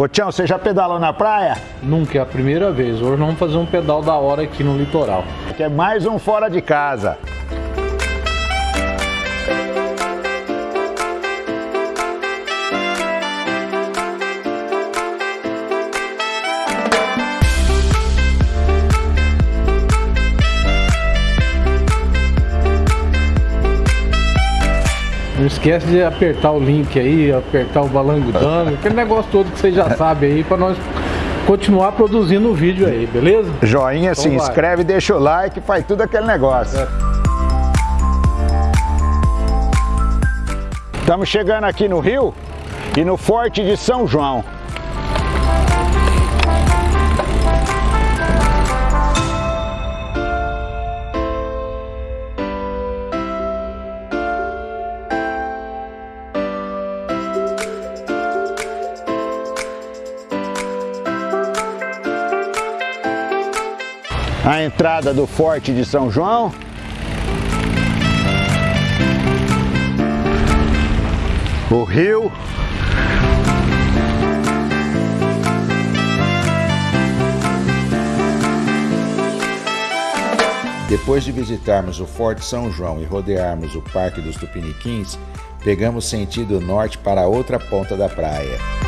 Ô Tião, você já pedalou na praia? Nunca, é a primeira vez. Hoje vamos fazer um pedal da hora aqui no litoral. Que é mais um fora de casa. Esquece de apertar o link aí, apertar o balangudano, aquele negócio todo que você já sabe aí, para nós continuar produzindo o vídeo aí, beleza? Joinha, então se vai. inscreve, deixa o like, faz tudo aquele negócio. Estamos chegando aqui no Rio e no Forte de São João. A entrada do Forte de São João. O rio. Depois de visitarmos o Forte São João e rodearmos o Parque dos Tupiniquins, pegamos sentido norte para outra ponta da praia.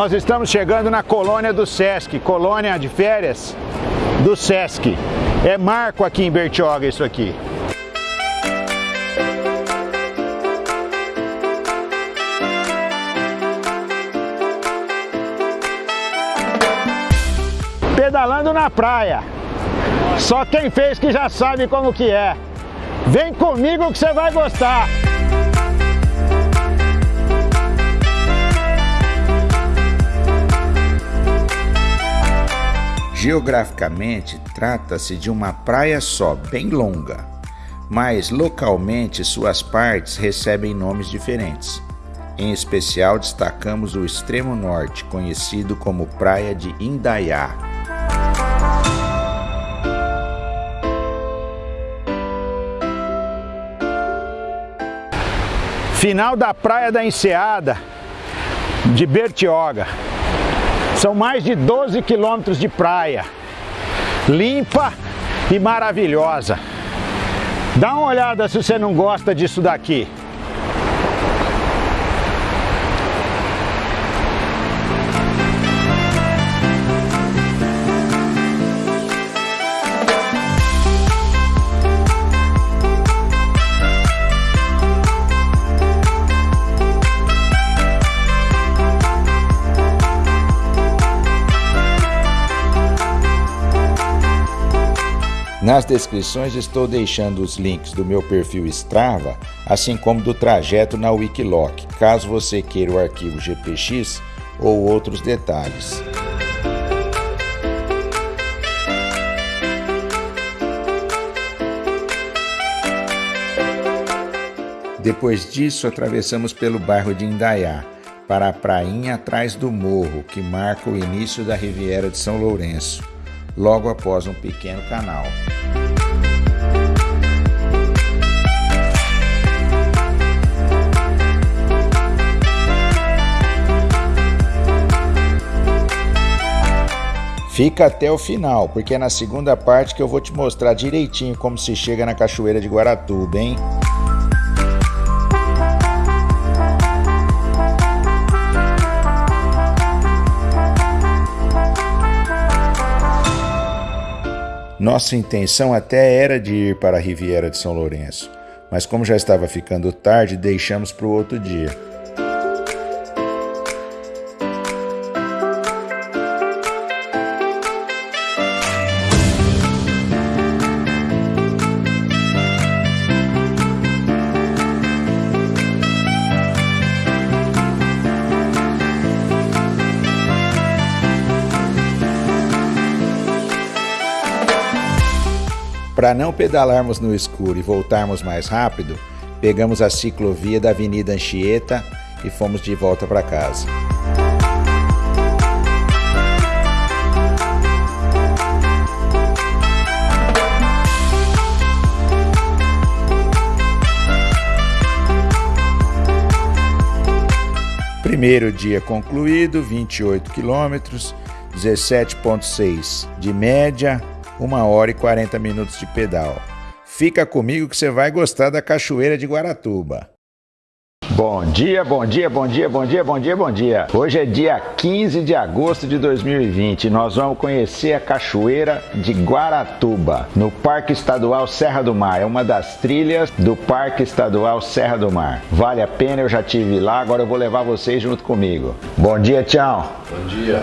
Nós estamos chegando na colônia do Sesc, colônia de férias do Sesc. É marco aqui em Bertioga isso aqui. Pedalando na praia. Só quem fez que já sabe como que é. Vem comigo que você vai gostar. Geograficamente, trata-se de uma praia só, bem longa, mas localmente suas partes recebem nomes diferentes. Em especial, destacamos o extremo norte, conhecido como Praia de Indaiá. Final da Praia da Enseada, de Bertioga. São mais de 12 quilômetros de praia, limpa e maravilhosa. Dá uma olhada se você não gosta disso daqui. Nas descrições estou deixando os links do meu perfil Strava, assim como do trajeto na Wikiloc, caso você queira o arquivo GPX ou outros detalhes. Depois disso, atravessamos pelo bairro de Indaiá, para a prainha atrás do morro, que marca o início da Riviera de São Lourenço logo após um pequeno canal. Fica até o final, porque é na segunda parte que eu vou te mostrar direitinho como se chega na Cachoeira de Guaratuba, hein? Nossa intenção até era de ir para a Riviera de São Lourenço, mas como já estava ficando tarde, deixamos para o outro dia. Para não pedalarmos no escuro e voltarmos mais rápido, Pegamos a ciclovia da Avenida Anchieta e fomos de volta para casa. Primeiro dia concluído, 28 quilômetros, 17,6 de média, 1 hora e 40 minutos de pedal. Fica comigo que você vai gostar da Cachoeira de Guaratuba. Bom dia, bom dia, bom dia, bom dia, bom dia, bom dia. Hoje é dia 15 de agosto de 2020 e nós vamos conhecer a Cachoeira de Guaratuba, no Parque Estadual Serra do Mar. É uma das trilhas do Parque Estadual Serra do Mar. Vale a pena, eu já tive lá, agora eu vou levar vocês junto comigo. Bom dia, tchau. Bom dia.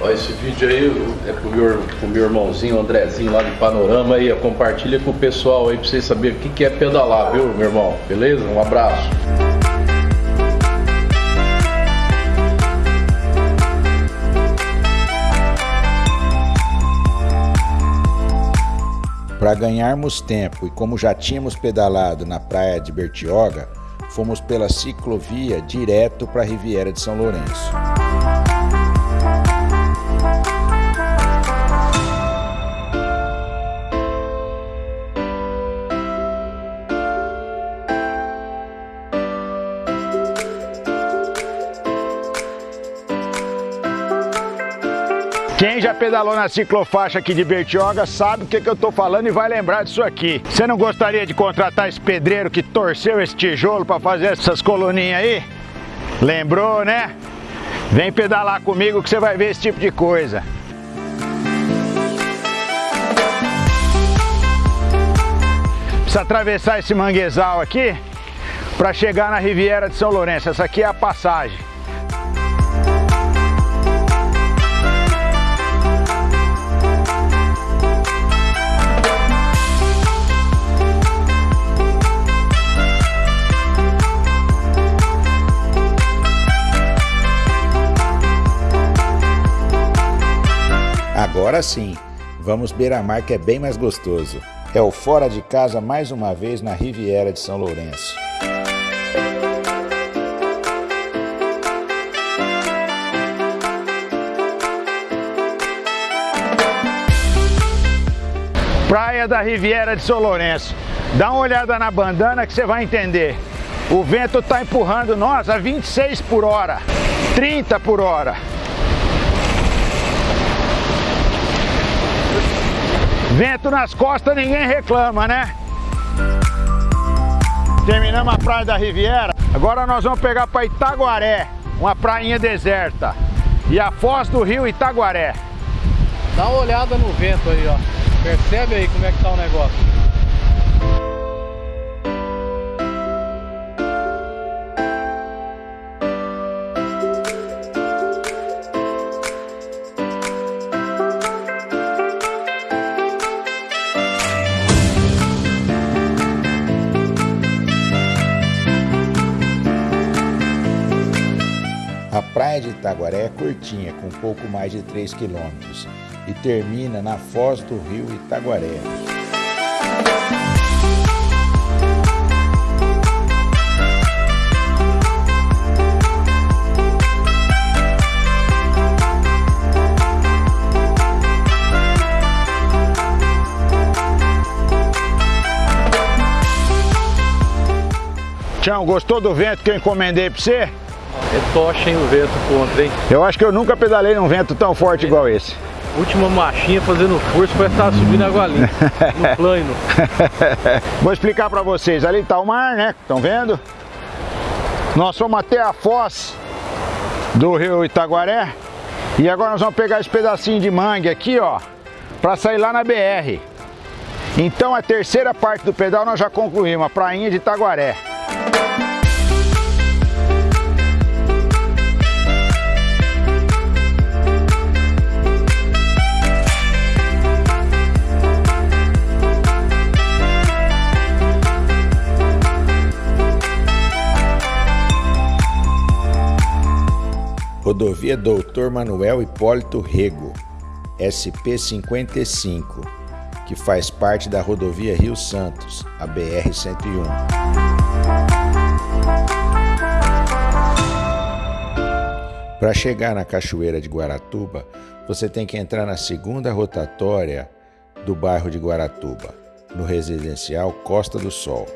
Ó, esse vídeo aí é pro meu, pro meu irmãozinho Andrezinho lá de Panorama aí, compartilha com o pessoal aí pra vocês saberem o que, que é pedalar, viu, meu irmão? Beleza? Um abraço. Para ganharmos tempo e como já tínhamos pedalado na praia de Bertioga, fomos pela ciclovia direto para a Riviera de São Lourenço. Quem já pedalou na ciclofaixa aqui de Bertioga sabe o que, que eu tô falando e vai lembrar disso aqui. Você não gostaria de contratar esse pedreiro que torceu esse tijolo para fazer essas coluninhas aí? Lembrou, né? Vem pedalar comigo que você vai ver esse tipo de coisa. Precisa atravessar esse manguezal aqui para chegar na Riviera de São Lourenço. Essa aqui é a passagem. Agora sim, vamos beira-mar que é bem mais gostoso. É o Fora de Casa mais uma vez na Riviera de São Lourenço. Praia da Riviera de São Lourenço. Dá uma olhada na bandana que você vai entender. O vento está empurrando nós a 26 por hora, 30 por hora. Vento nas costas, ninguém reclama, né? Terminamos a praia da Riviera. Agora nós vamos pegar para Itaguaré, uma prainha deserta. E a foz do rio Itaguaré. Dá uma olhada no vento aí, ó. Percebe aí como é que tá o negócio. Itaguaré é curtinha, com pouco mais de 3 quilômetros, e termina na foz do rio Itaguaré. Tião, gostou do vento que eu encomendei para você? É tocha, hein, o vento contra, hein? Eu acho que eu nunca pedalei num vento tão forte igual esse. Última machinha fazendo força para estar subindo água limpa, no plano. Vou explicar para vocês. Ali está o mar, né? Estão vendo? Nós fomos até a foz do rio Itaguaré. E agora nós vamos pegar esse pedacinho de mangue aqui, ó, para sair lá na BR. Então a terceira parte do pedal nós já concluímos, a prainha de Itaguaré. Rodovia Doutor Manuel Hipólito Rego, SP-55, que faz parte da Rodovia Rio Santos, a BR-101. Para chegar na Cachoeira de Guaratuba, você tem que entrar na segunda rotatória do bairro de Guaratuba, no residencial Costa do Sol.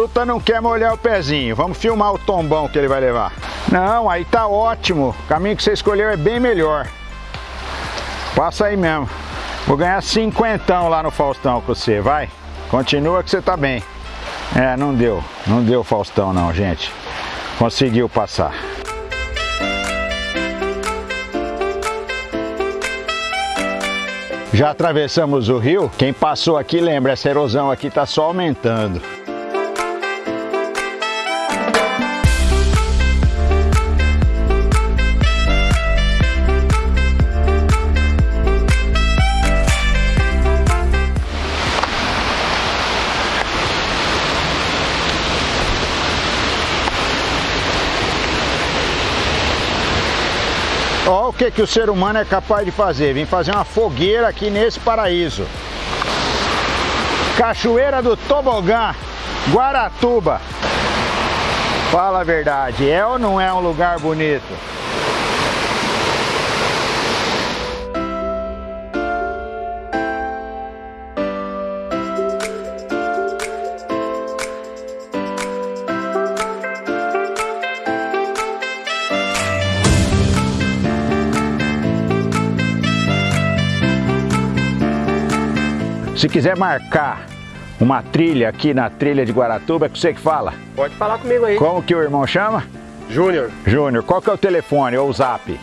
Fruta não quer molhar o pezinho. Vamos filmar o tombão que ele vai levar. Não, aí tá ótimo. O caminho que você escolheu é bem melhor. Passa aí mesmo. Vou ganhar cinquentão lá no Faustão com você, vai. Continua que você tá bem. É, não deu. Não deu Faustão não, gente. Conseguiu passar. Já atravessamos o rio. Quem passou aqui lembra, essa erosão aqui tá só aumentando. Olha o que, que o ser humano é capaz de fazer. Vim fazer uma fogueira aqui nesse paraíso. Cachoeira do Tobogã, Guaratuba. Fala a verdade, é ou não é um lugar bonito? Se quiser marcar uma trilha aqui na trilha de Guaratuba, é com você que fala. Pode falar comigo aí. Como que o irmão chama? Júnior, Júnior, qual que é o telefone ou o zap?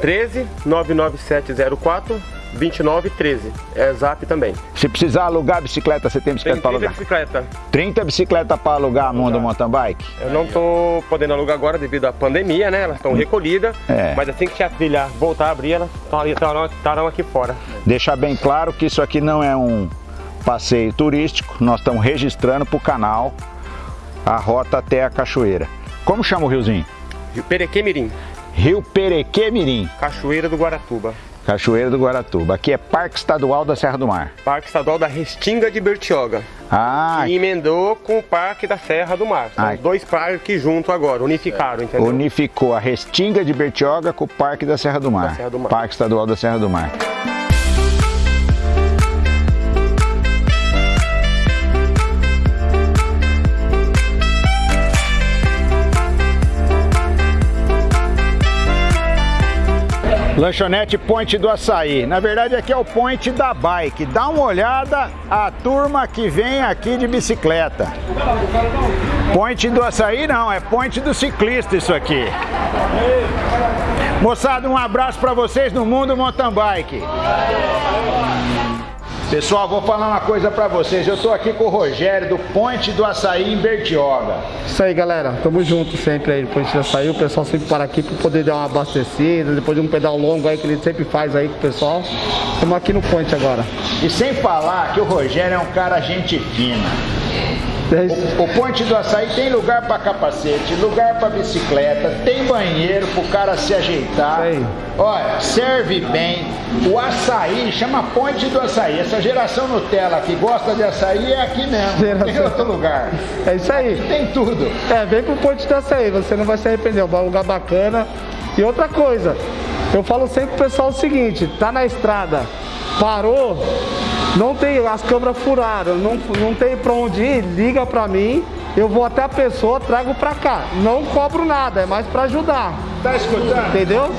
13 99704 2913. É zap também. Se precisar alugar bicicleta, você tem bicicleta para 30 alugar? bicicleta. 30 bicicletas para alugar a Mundo Mountain Bike? Eu não tô podendo alugar agora devido à pandemia, né? Elas estão recolhidas. É. Mas assim que a trilha voltar a abrir, elas estarão estarão aqui fora. Deixar bem claro que isso aqui não é um passeio turístico, nós estamos registrando para o canal a rota até a cachoeira. Como chama o riozinho? Rio Perequemirim, Rio Perequemirim, Cachoeira do Guaratuba. Cachoeira do Guaratuba. Aqui é Parque Estadual da Serra do Mar. Parque Estadual da Restinga de Bertioga. Ah, E emendou com o Parque da Serra do Mar. São dois parques juntos agora, unificaram, entendeu? unificou a Restinga de Bertioga com o Parque da Serra do Mar. Serra do Mar. Parque Estadual da Serra do Mar. Lanchonete Ponte do Açaí. Na verdade aqui é o Ponte da Bike. Dá uma olhada a turma que vem aqui de bicicleta. Ponte do Açaí não, é Ponte do Ciclista isso aqui. Moçada, um abraço para vocês no Mundo Mountain Bike. Pessoal, vou falar uma coisa para vocês. Eu tô aqui com o Rogério do Ponte do Açaí em Bertioga. Isso aí, galera. Tamo junto sempre aí. Depois já saiu, o pessoal sempre para aqui para poder dar uma abastecida. Depois de um pedal longo aí que ele sempre faz aí com o pessoal. Estamos aqui no Ponte agora. E sem falar que o Rogério é um cara gente fina. O, o Ponte do Açaí tem lugar para capacete, lugar para bicicleta, tem banheiro pro cara se ajeitar. Olha, serve bem. O açaí chama Ponte do Açaí. Essa geração Nutella que gosta de açaí é aqui mesmo. Não tem Geração. outro lugar. É isso aí. Tem tudo. É, vem pro Ponte dessa aí, você não vai se arrepender, é um lugar bacana. E outra coisa, eu falo sempre pro pessoal o seguinte, tá na estrada, parou, não tem, as câmeras furaram, não, não tem pra onde ir, liga pra mim, eu vou até a pessoa, trago pra cá. Não cobro nada, é mais pra ajudar. Tá escutando? Entendeu?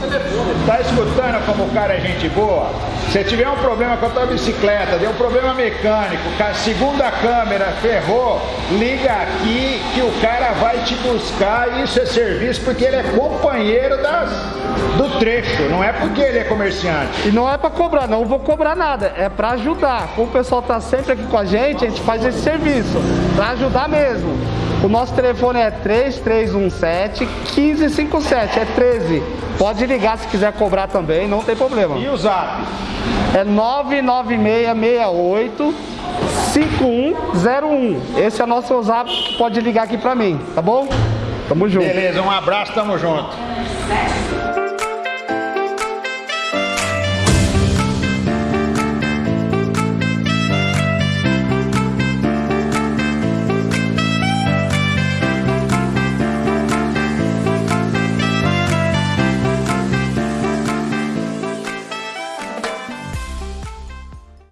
Tá escutando como o cara é gente boa? Se tiver um problema com a tua bicicleta, deu um problema mecânico, a segunda câmera ferrou, liga aqui que o cara vai te buscar. Isso é serviço porque ele é companheiro das, do trecho, não é porque ele é comerciante. E não é para cobrar, não vou cobrar nada, é para ajudar. Como o pessoal tá sempre aqui com a gente, a gente faz esse serviço, para ajudar mesmo. O nosso telefone é 3317 1557, é 13. Pode ligar se quiser cobrar também, não tem problema. E o zap? É 99668 5101. Esse é o nosso zap que pode ligar aqui pra mim, tá bom? Tamo junto. Beleza, um abraço, tamo junto.